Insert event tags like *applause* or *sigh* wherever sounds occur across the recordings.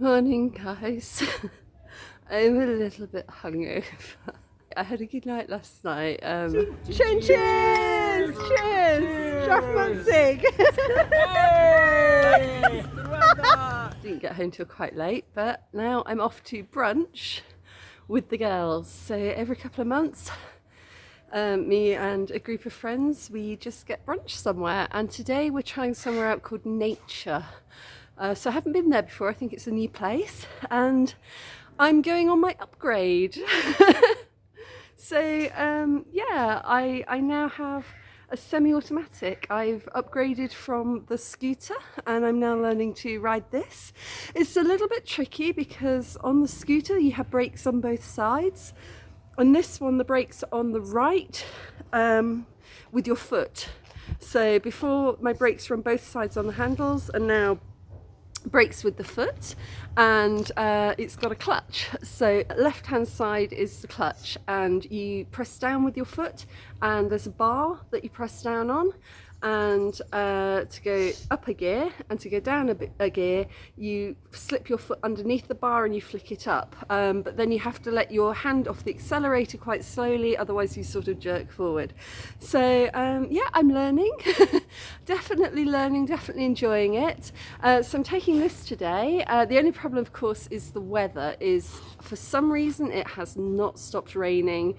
Morning, guys. *laughs* I'm a little bit hungover. I had a good night last night. Um, Chin cheers! Cheers! Schaffmanzig! *laughs* didn't get home till quite late, but now I'm off to brunch with the girls. So every couple of months, um, me and a group of friends, we just get brunch somewhere. And today we're trying somewhere out called Nature. Uh, so I haven't been there before. I think it's a new place, and I'm going on my upgrade. *laughs* so um, yeah, I I now have a semi-automatic. I've upgraded from the scooter and I'm now learning to ride this. It's a little bit tricky because on the scooter you have brakes on both sides. On this one the brakes are on the right um, with your foot. So before my brakes were on both sides on the handles and now brakes with the foot and uh, it's got a clutch. So left hand side is the clutch and you press down with your foot and there's a bar that you press down on and uh, to go up a gear and to go down a, bit, a gear you slip your foot underneath the bar and you flick it up um, but then you have to let your hand off the accelerator quite slowly otherwise you sort of jerk forward. So um, yeah I'm learning. *laughs* Definitely learning definitely enjoying it. Uh, so I'm taking this today. Uh, the only problem of course is the weather is for some reason it has not stopped raining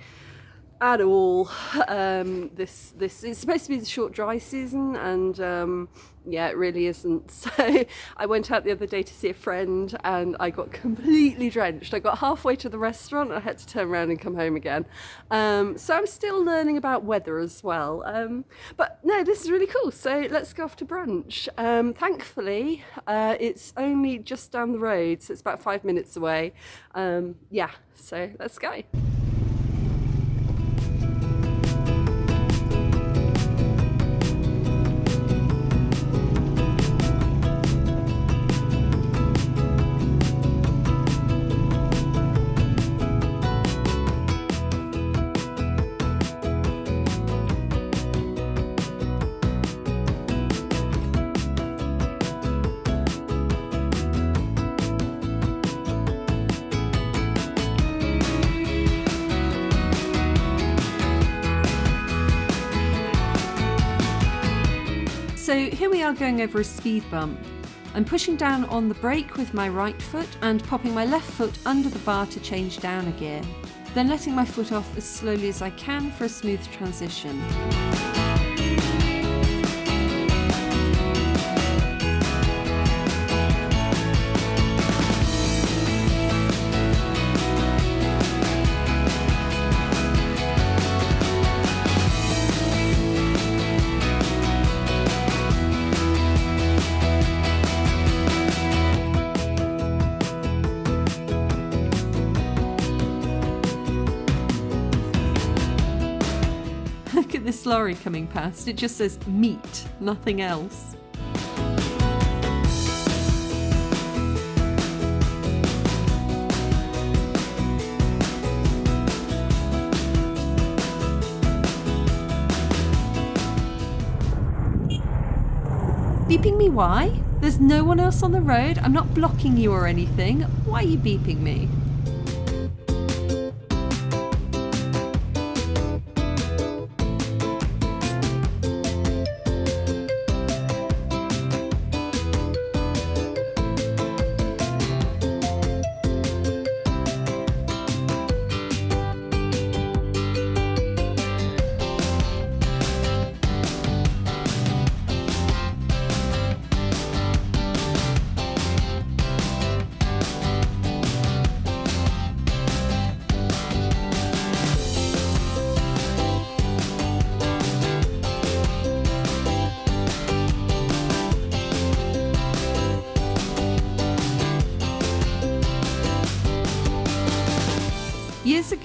at all. Um, this this is supposed to be the short dry season, and um, yeah, it really isn't. *laughs* So I went out the other day to see a friend, and I got completely drenched. I got halfway to the restaurant, and I had to turn around and come home again. Um, so I'm still learning about weather as well. Um, but no, this is really cool. So let's go off to brunch. Um, thankfully, uh, it's only just down the road, so it's about five minutes away. Um, yeah, so let's go. So here we are going over a speed bump. I'm pushing down on the brake with my right foot and popping my left foot under the bar to change down a gear, then letting my foot off as slowly as I can for a smooth transition. Lorry coming past. It just says meat, nothing else. Beeping me why? There's no one else on the road. I'm not blocking you or anything. Why are you beeping me?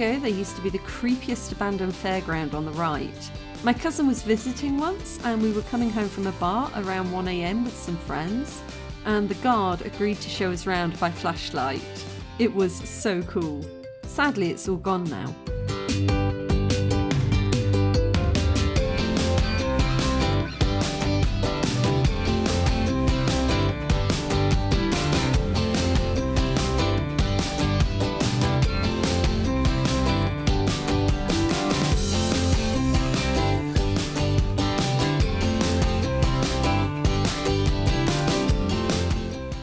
Ago, there used to be the creepiest abandoned fairground on the right. My cousin was visiting once, and we were coming home from a bar around 1am with some friends, and the guard agreed to show us round by flashlight. It was so cool. Sadly, it's all gone now.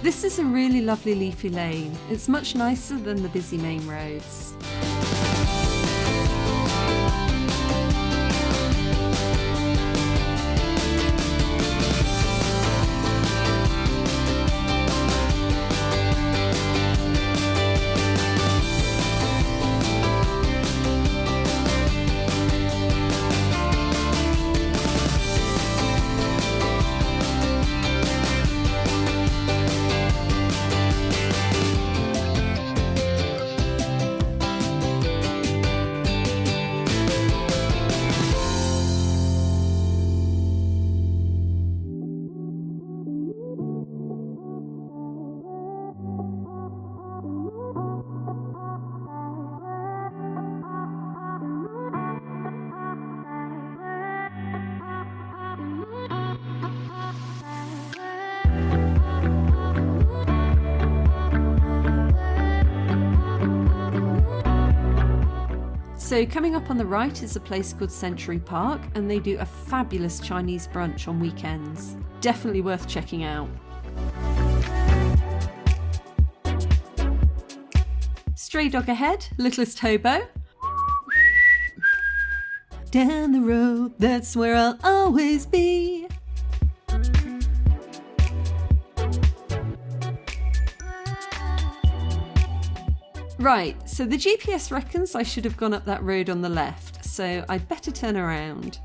This is a really lovely leafy lane. It's much nicer than the busy main roads. So coming up on the right is a place called Century Park and they do a fabulous Chinese brunch on weekends. Definitely worth checking out. Stray dog ahead, littlest hobo. Down the road, that's where I'll always be. Right, so the GPS reckons I should have gone up that road on the left, so I'd better turn around.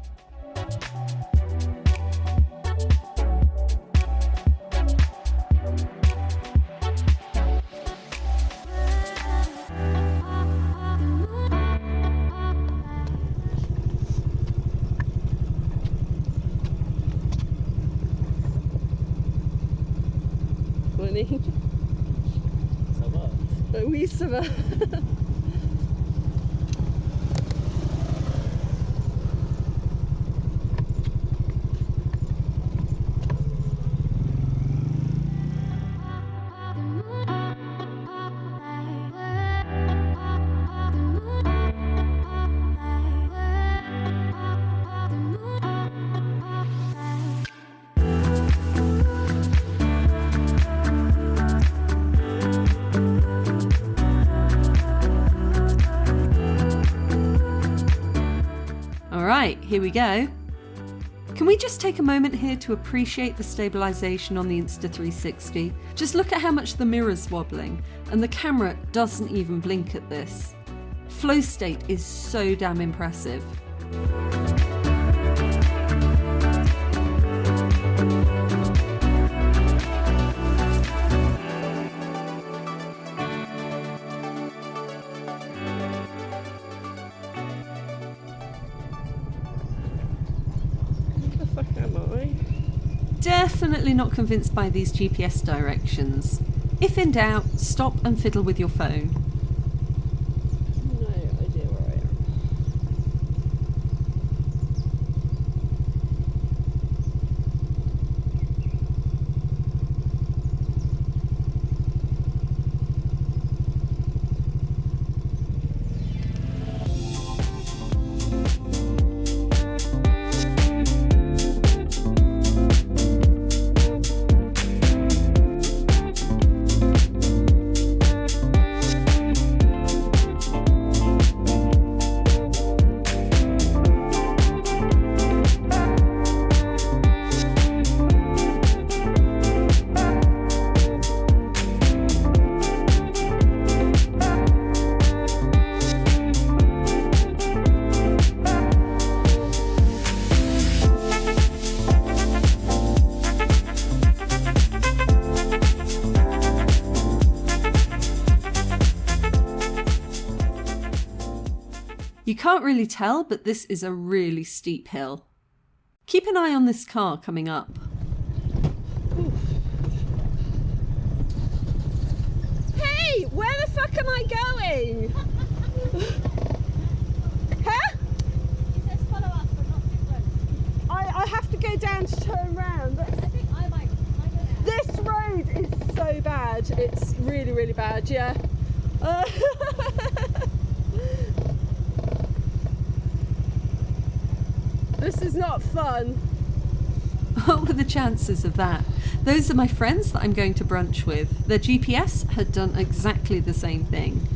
Oui, ça va. *laughs* Alright, here we go. Can we just take a moment here to appreciate the stabilisation on the Insta360? Just look at how much the mirror's wobbling, and the camera doesn't even blink at this. Flow state is so damn impressive. Definitely not convinced by these GPS directions. If in doubt, stop and fiddle with your phone. Can't really tell, but this is a really steep hill. Keep an eye on this car coming up. Hey, where the fuck am I going? *laughs* huh? It says follow us, this road. I, I have to go down to turn round. I think I might. I go there. This road is so bad. It's really, really bad, yeah. Uh, *laughs* this is not fun. *laughs* What were the chances of that? Those are my friends that I'm going to brunch with. Their GPS had done exactly the same thing.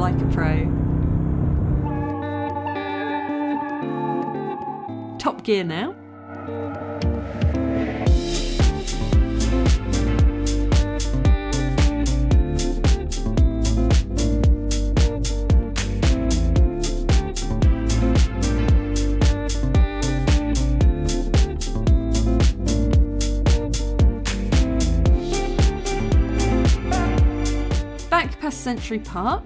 Like a pro. Top gear now. Back past Century Park.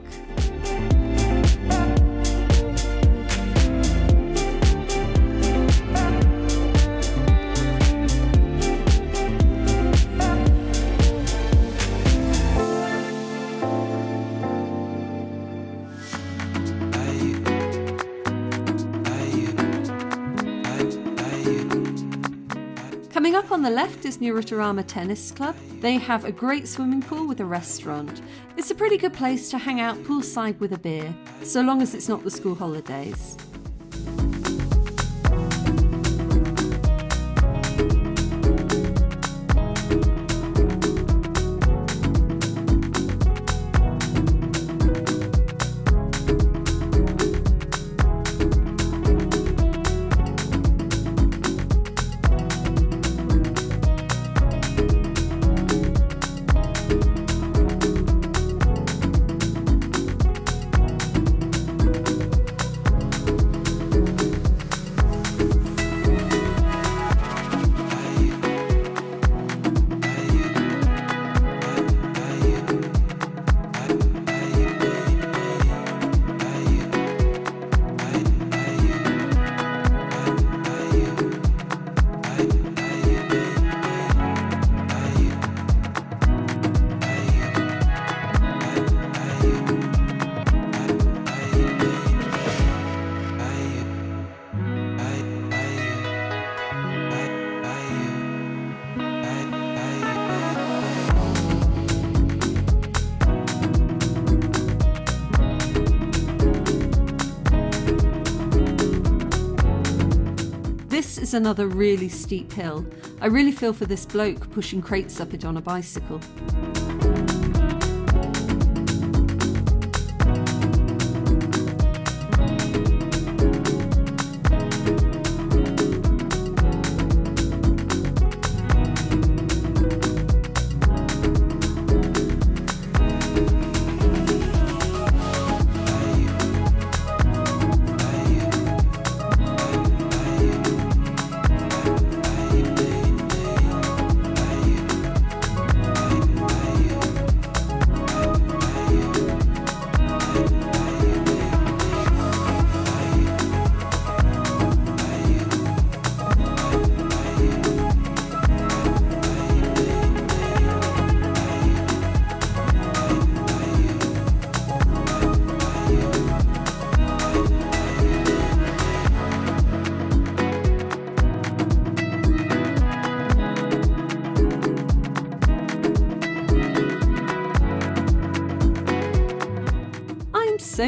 Left is Nyarutarama Tennis Club. They have a great swimming pool with a restaurant. It's a pretty good place to hang out poolside with a beer, so long as it's not the school holidays. Another really steep hill. I really feel for this bloke pushing crates up it on a bicycle.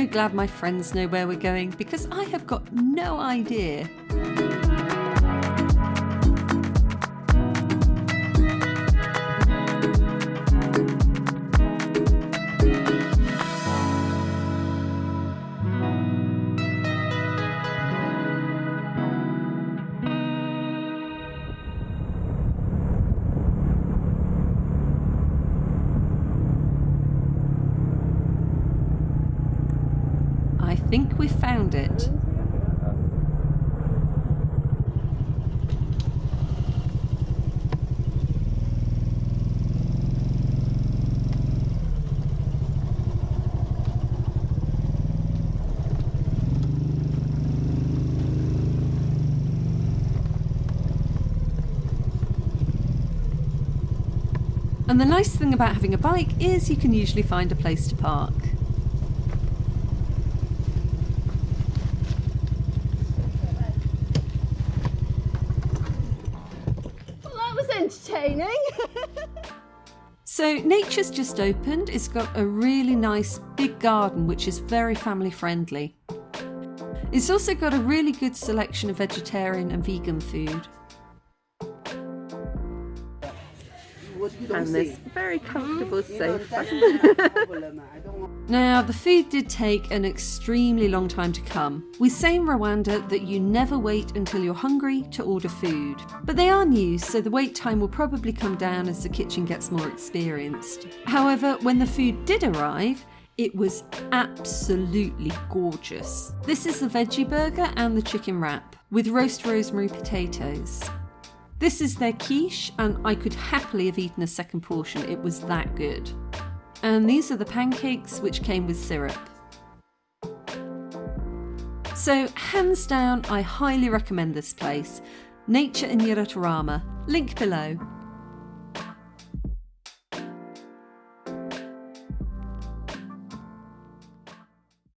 Glad my friends know where we're going because I have got no idea. And the nice thing about having a bike is you can usually find a place to park. Well, that was entertaining. *laughs* So Nature's just opened. It's got a really nice big garden which is very family friendly. It's also got a really good selection of vegetarian and vegan food. And this very comfortable sofa. *laughs* Now, the food did take an extremely long time to come. We say in Rwanda that you never wait until you're hungry to order food. But they are new, so the wait time will probably come down as the kitchen gets more experienced. However, when the food did arrive, it was absolutely gorgeous. This is the veggie burger and the chicken wrap with roast rosemary potatoes. This is their quiche, and I could happily have eaten a second portion, it was that good. And these are the pancakes which came with syrup. So, hands down, I highly recommend this place. Nature in Nyarutarama. Link below.